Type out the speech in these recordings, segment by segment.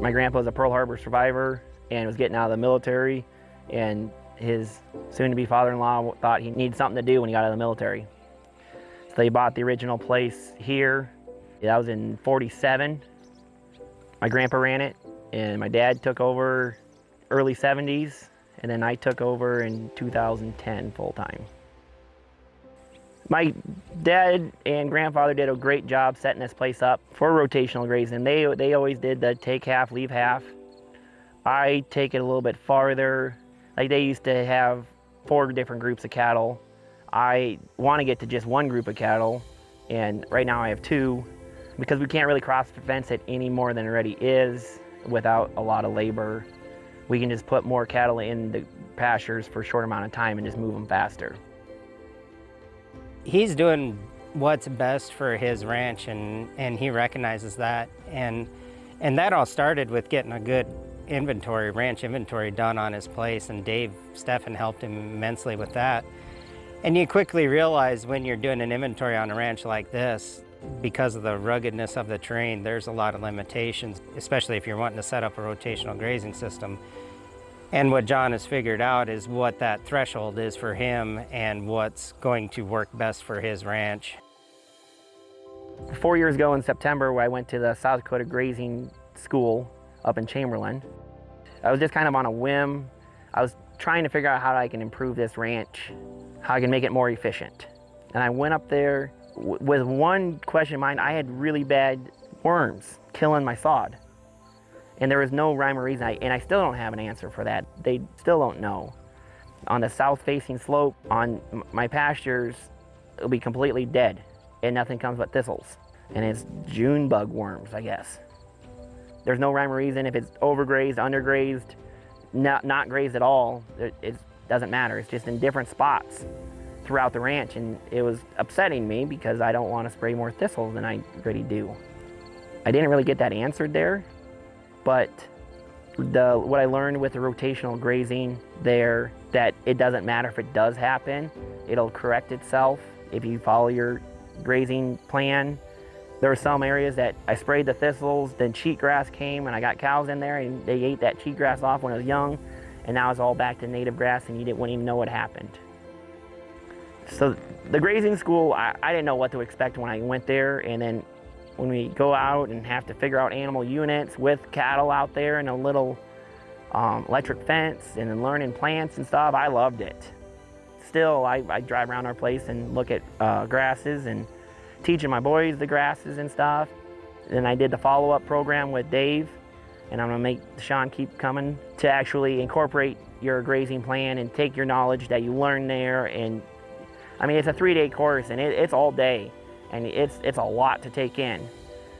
My grandpa was a Pearl Harbor survivor and was getting out of the military and his soon-to-be father-in-law thought he needed something to do when he got out of the military. So they bought the original place here. That was in 47. My grandpa ran it and my dad took over early 70s and then I took over in 2010 full-time. My dad and grandfather did a great job setting this place up for rotational grazing. They, they always did the take half, leave half. I take it a little bit farther. Like they used to have four different groups of cattle. I want to get to just one group of cattle, and right now I have two because we can't really cross fence it any more than it already is without a lot of labor. We can just put more cattle in the pastures for a short amount of time and just move them faster. He's doing what's best for his ranch and, and he recognizes that. And, and that all started with getting a good inventory, ranch inventory done on his place and Dave Steffen helped him immensely with that. And you quickly realize when you're doing an inventory on a ranch like this, because of the ruggedness of the terrain, there's a lot of limitations, especially if you're wanting to set up a rotational grazing system. And what John has figured out is what that threshold is for him and what's going to work best for his ranch. Four years ago in September, I went to the South Dakota Grazing School up in Chamberlain, I was just kind of on a whim. I was trying to figure out how I can improve this ranch, how I can make it more efficient. And I went up there with one question in mind. I had really bad worms killing my sod. And there was no rhyme or reason, I, and I still don't have an answer for that. They still don't know. On the south-facing slope, on my pastures, it'll be completely dead, and nothing comes but thistles. And it's June bug worms, I guess. There's no rhyme or reason if it's overgrazed, undergrazed, not, not grazed at all. It, it doesn't matter. It's just in different spots throughout the ranch, and it was upsetting me because I don't want to spray more thistles than I already do. I didn't really get that answered there, but the, what I learned with the rotational grazing there, that it doesn't matter if it does happen, it'll correct itself if you follow your grazing plan. There were some areas that I sprayed the thistles, then cheatgrass came and I got cows in there and they ate that cheatgrass off when it was young and now it's all back to native grass and you didn't, wouldn't even know what happened. So the grazing school, I, I didn't know what to expect when I went there and then when we go out and have to figure out animal units with cattle out there and a little um, electric fence and then learning plants and stuff, I loved it. Still, I, I drive around our place and look at uh, grasses and teaching my boys the grasses and stuff. Then I did the follow-up program with Dave and I'm gonna make Sean keep coming to actually incorporate your grazing plan and take your knowledge that you learn there and I mean, it's a three-day course and it, it's all day and it's, it's a lot to take in.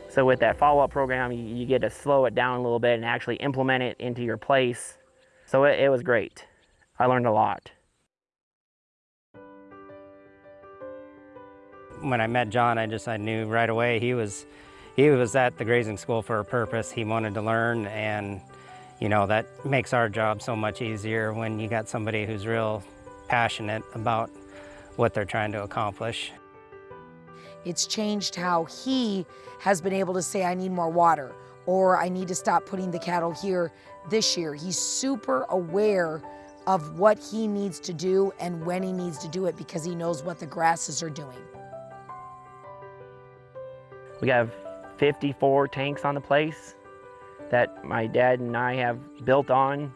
So with that follow-up program, you, you, get to slow it down a little bit and actually implement it into your place. So it, it was great. I learned a lot. When I met John, I just I knew right away he was he was at the grazing school for a purpose. He wanted to learn and you know that makes our job so much easier when you got somebody who's real passionate about what they're trying to accomplish. It's changed how he has been able to say, I need more water, or I need to stop putting the cattle here this year. He's super aware of what he needs to do and when he needs to do it because he knows what the grasses are doing. We have 54 tanks on the place that my dad and I have built on.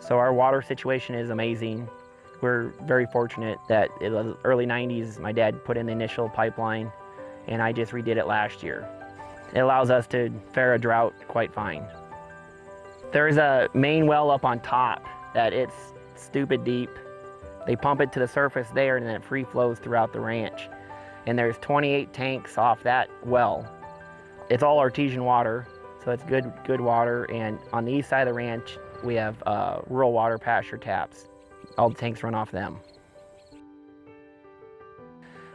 So our water situation is amazing. We're very fortunate that in the early 90s, my dad put in the initial pipeline and I just redid it last year. It allows us to fare a drought quite fine. There's a main well up on top that it's stupid deep. They pump it to the surface there and then it free flows throughout the ranch. And there's 28 tanks off that well. It's all artesian water, so it's good, good water. And on the east side of the ranch, we have uh, rural water pasture taps. All the tanks run off them.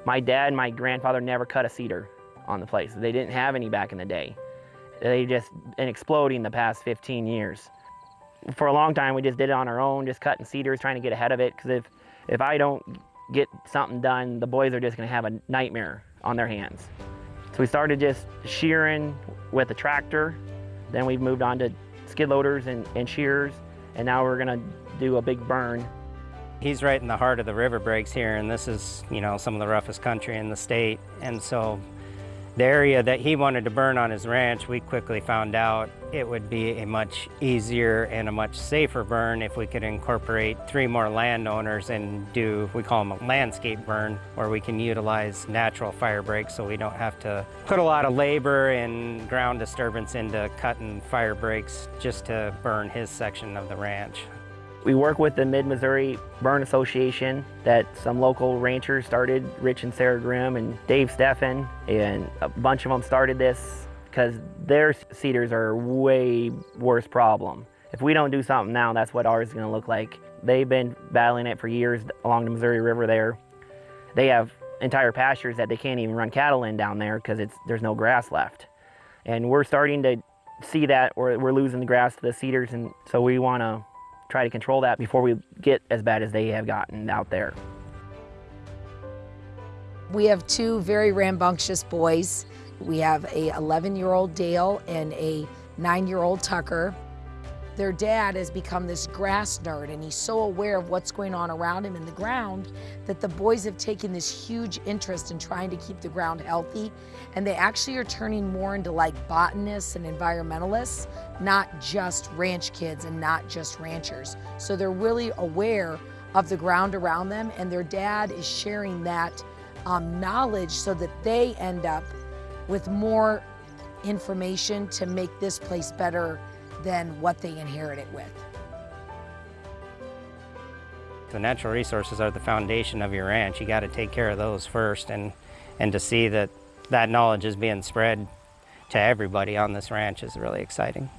My dad and my grandfather never cut a cedar on the place. They didn't have any back in the day. They just been exploding the past 15 years. For a long time, we just did it on our own, just cutting cedars, trying to get ahead of it. Because if, if I don't get something done, the boys are just gonna have a nightmare on their hands. So we started just shearing with a tractor. Then we've moved on to skid loaders and, and shears, and now we're gonna do a big burn. He's right in the heart of the river breaks here, and this is, you know, some of the roughest country in the state. And so the area that he wanted to burn on his ranch, we quickly found out it would be a much easier and a much safer burn if we could incorporate three more landowners and do, we call them a landscape burn, where we can utilize natural fire breaks so we don't have to put a lot of labor and ground disturbance into cutting fire breaks just to burn his section of the ranch. We work with the Mid-Missouri Burn Association that some local ranchers started, Rich and Sarah Grimm and Dave Steffen, and a bunch of them started this because their cedars are way worse problem. If we don't do something now, that's what ours is gonna look like. They've been battling it for years along the Missouri River there. They have entire pastures that they can't even run cattle in down there because there's no grass left. And we're starting to see that or we're losing the grass to the cedars and so we wanna try to control that before we get as bad as they have gotten out there. We have two very rambunctious boys. We have a 11 year old Dale and a nine year old Tucker. Their dad has become this grass nerd and he's so aware of what's going on around him in the ground that the boys have taken this huge interest in trying to keep the ground healthy and they actually are turning more into like botanists and environmentalists, not just ranch kids and not just ranchers. So they're really aware of the ground around them and their dad is sharing that um, knowledge so that they end up with more information to make this place better than what they inherit it with. The natural resources are the foundation of your ranch. You got to take care of those first and, and to see that that knowledge is being spread to everybody on this ranch is really exciting.